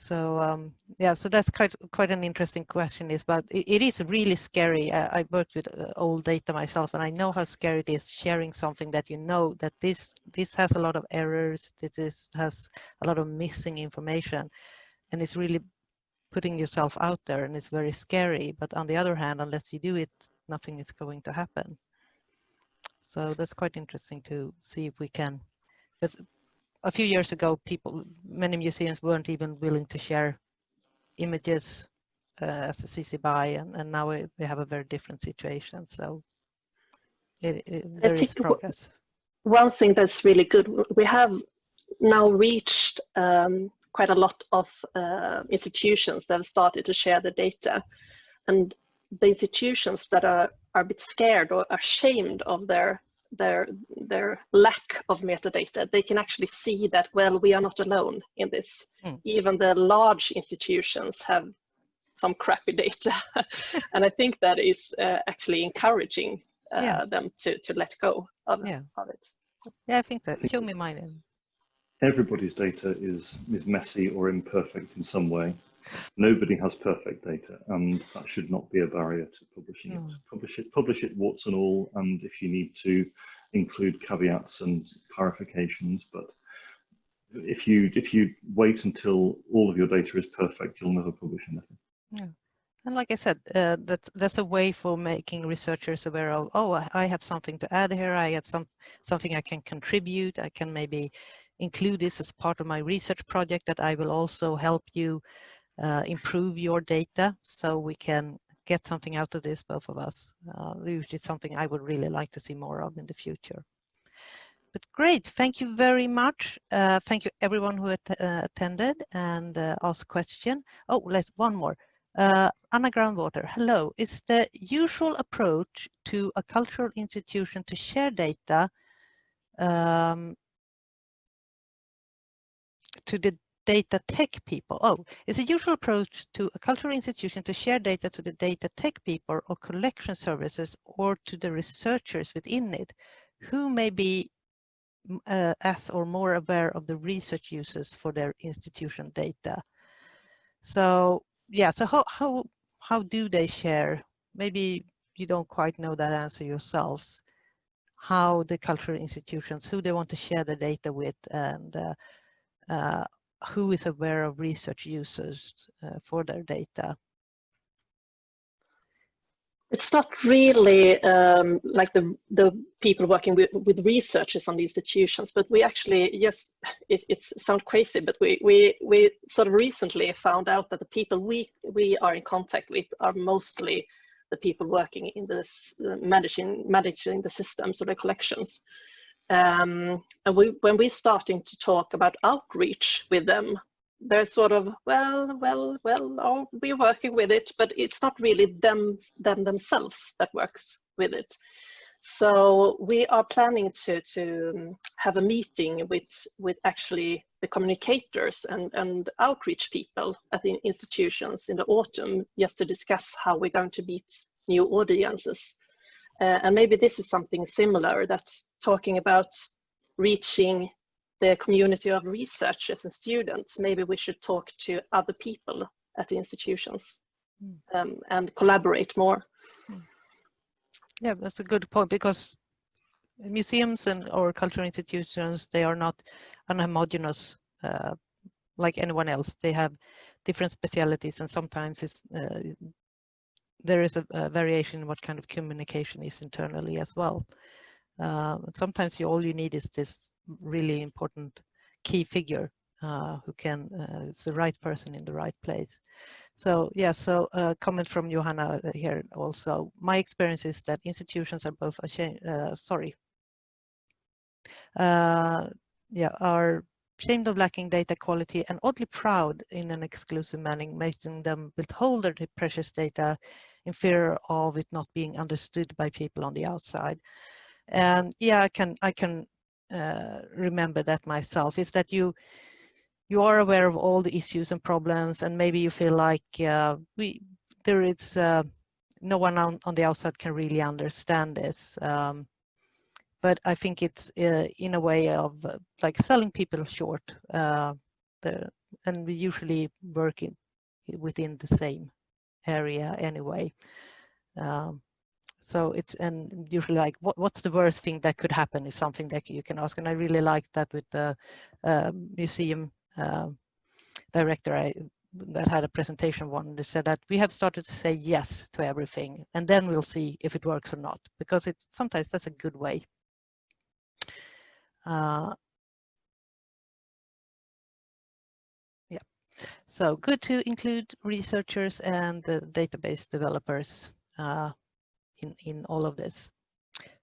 so um, yeah, so that's quite quite an interesting question. Is but it, it is really scary. I, I worked with uh, old data myself, and I know how scary it is sharing something that you know that this this has a lot of errors. That this has a lot of missing information, and it's really putting yourself out there, and it's very scary. But on the other hand, unless you do it, nothing is going to happen. So that's quite interesting to see if we can. A few years ago, people, many museums weren't even willing to share images uh, as a CC BY, and, and now we, we have a very different situation. So it, it, there is progress. One thing that's really good, we have now reached um, quite a lot of uh, institutions that have started to share the data. And the institutions that are, are a bit scared or ashamed of their their their lack of metadata they can actually see that well we are not alone in this mm. even the large institutions have some crappy data. and I think that is uh, actually encouraging uh, yeah. them to, to let go of, yeah. of it. Yeah, I think that. Show me mine. Everybody's data is, is messy or imperfect in some way. Nobody has perfect data, and that should not be a barrier to publishing mm. it. Publish it, publish it, warts and all, and if you need to include caveats and clarifications, but if you if you wait until all of your data is perfect, you'll never publish anything. Yeah. And like I said, uh, that's that's a way for making researchers aware of. Oh, I have something to add here. I have some something I can contribute. I can maybe include this as part of my research project. That I will also help you uh, improve your data, so we can get something out of this, both of us. Uh, which is something I would really like to see more of in the future. But great, thank you very much. Uh, thank you everyone who at, uh, attended and uh, asked question. Oh, let's one more. Uh, Anna Groundwater, hello. Is the usual approach to a cultural institution to share data um, to the data tech people? Oh, it's a usual approach to a cultural institution to share data to the data tech people or collection services or to the researchers within it who may be uh, as or more aware of the research uses for their institution data. So yeah, so how, how, how do they share? Maybe you don't quite know that answer yourselves. How the cultural institutions, who they want to share the data with and uh, uh, who is aware of research users uh, for their data. It's not really um, like the, the people working with, with researchers on the institutions, but we actually, yes, it, it sounds crazy, but we, we, we sort of recently found out that the people we, we are in contact with are mostly the people working in this uh, managing, managing the systems or the collections. Um, and we, when we're starting to talk about outreach with them, they're sort of well well well oh, we're working with it but it's not really them them themselves that works with it. So we are planning to to um, have a meeting with with actually the communicators and and outreach people at the institutions in the autumn just to discuss how we're going to meet new audiences uh, and maybe this is something similar that talking about reaching the community of researchers and students, maybe we should talk to other people at the institutions mm. um, and collaborate more. Hmm. Yeah, that's a good point because museums and or cultural institutions, they are not unhomogeneous uh, like anyone else. They have different specialities and sometimes it's, uh, there is a, a, variation in what kind of communication is internally as well. Uh, sometimes you, all you need is this really important key figure uh, who can, uh, it's the right person in the right place. So yeah, so a uh, comment from Johanna here also. My experience is that institutions are both ashamed, uh, sorry, uh, yeah, are ashamed of lacking data quality and oddly proud in an exclusive manner, making them withhold their precious data in fear of it not being understood by people on the outside. And yeah, I can I can uh, remember that myself is that you you are aware of all the issues and problems and maybe you feel like uh, we there is uh, no one on, on the outside can really understand this um, but I think it's uh, in a way of uh, like selling people short uh, the, and we usually work in, within the same area anyway. Um, so it's and usually like what, what's the worst thing that could happen is something that you can ask. And i really like that with the uh, museum uh, director I, that had a presentation one. They said that we have started to say yes to everything and then we'll see if it works or not because it's sometimes that's a good way. Uh, so good to include researchers and the database developers uh, in, in all of this.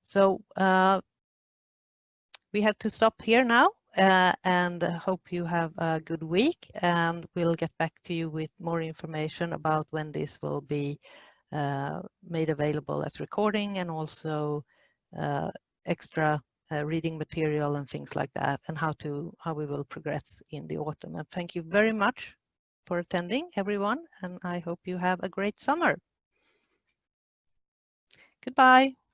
So uh, we have to stop here now uh, and hope you have a good week and we'll get back to you with more information about when this will be uh, made available as recording and also uh, extra uh, reading material and things like that and how to how we will progress in the autumn and thank you very much for attending everyone and I hope you have a great summer. Goodbye.